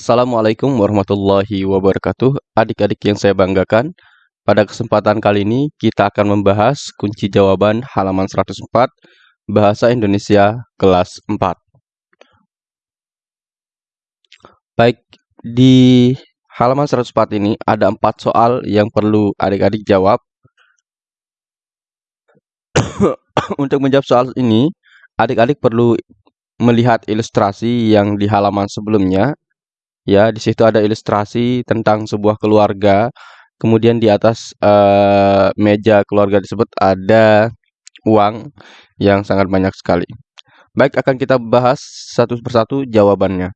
Assalamualaikum warahmatullahi wabarakatuh. Adik-adik yang saya banggakan, pada kesempatan kali ini kita akan membahas kunci jawaban halaman 104 Bahasa Indonesia kelas 4. Baik, di halaman 104 ini ada empat soal yang perlu adik-adik jawab. Untuk menjawab soal ini, adik-adik perlu melihat ilustrasi yang di halaman sebelumnya Ya, di situ ada ilustrasi tentang sebuah keluarga. Kemudian di atas uh, meja keluarga tersebut ada uang yang sangat banyak sekali. Baik, akan kita bahas satu persatu jawabannya.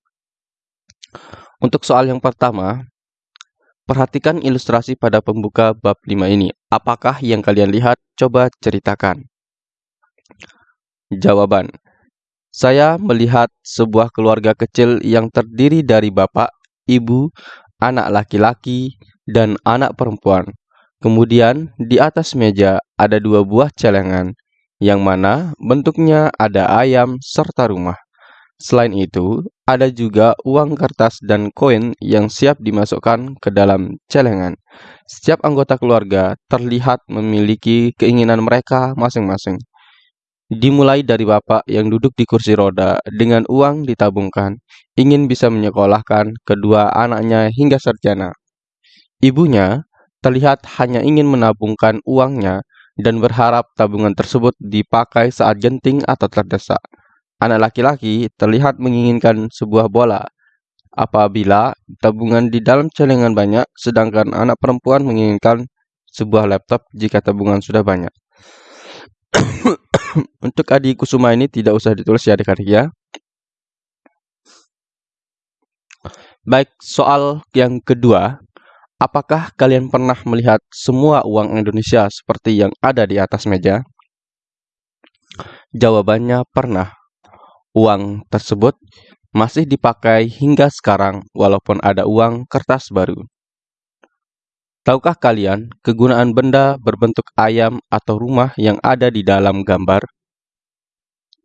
Untuk soal yang pertama, perhatikan ilustrasi pada pembuka bab 5 ini. Apakah yang kalian lihat? Coba ceritakan. Jawaban. Saya melihat sebuah keluarga kecil yang terdiri dari bapak, ibu, anak laki-laki, dan anak perempuan. Kemudian di atas meja ada dua buah celengan, yang mana bentuknya ada ayam serta rumah. Selain itu, ada juga uang kertas dan koin yang siap dimasukkan ke dalam celengan. Setiap anggota keluarga terlihat memiliki keinginan mereka masing-masing. Dimulai dari bapak yang duduk di kursi roda dengan uang ditabungkan, ingin bisa menyekolahkan kedua anaknya hingga sarjana. Ibunya terlihat hanya ingin menabungkan uangnya dan berharap tabungan tersebut dipakai saat genting atau terdesak. Anak laki-laki terlihat menginginkan sebuah bola apabila tabungan di dalam celengan banyak, sedangkan anak perempuan menginginkan sebuah laptop jika tabungan sudah banyak. Untuk Adi Kusuma ini tidak usah ditulis ya adik-adik ya. Baik, soal yang kedua. Apakah kalian pernah melihat semua uang Indonesia seperti yang ada di atas meja? Jawabannya pernah. Uang tersebut masih dipakai hingga sekarang walaupun ada uang kertas baru. Tahukah kalian kegunaan benda berbentuk ayam atau rumah yang ada di dalam gambar?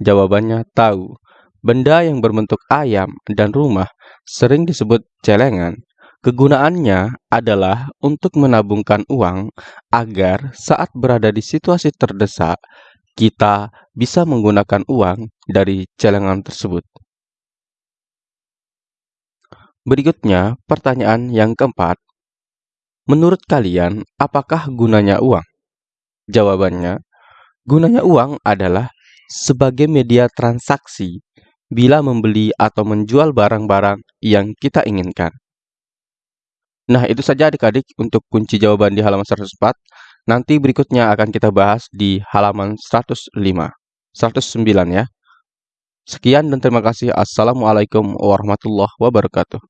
Jawabannya tahu. Benda yang berbentuk ayam dan rumah sering disebut celengan. Kegunaannya adalah untuk menabungkan uang agar saat berada di situasi terdesak, kita bisa menggunakan uang dari celengan tersebut. Berikutnya, pertanyaan yang keempat. Menurut kalian, apakah gunanya uang? Jawabannya, gunanya uang adalah sebagai media transaksi bila membeli atau menjual barang-barang yang kita inginkan. Nah, itu saja adik-adik untuk kunci jawaban di halaman 104. Nanti berikutnya akan kita bahas di halaman 105. 109 ya. Sekian dan terima kasih. Assalamualaikum warahmatullahi wabarakatuh.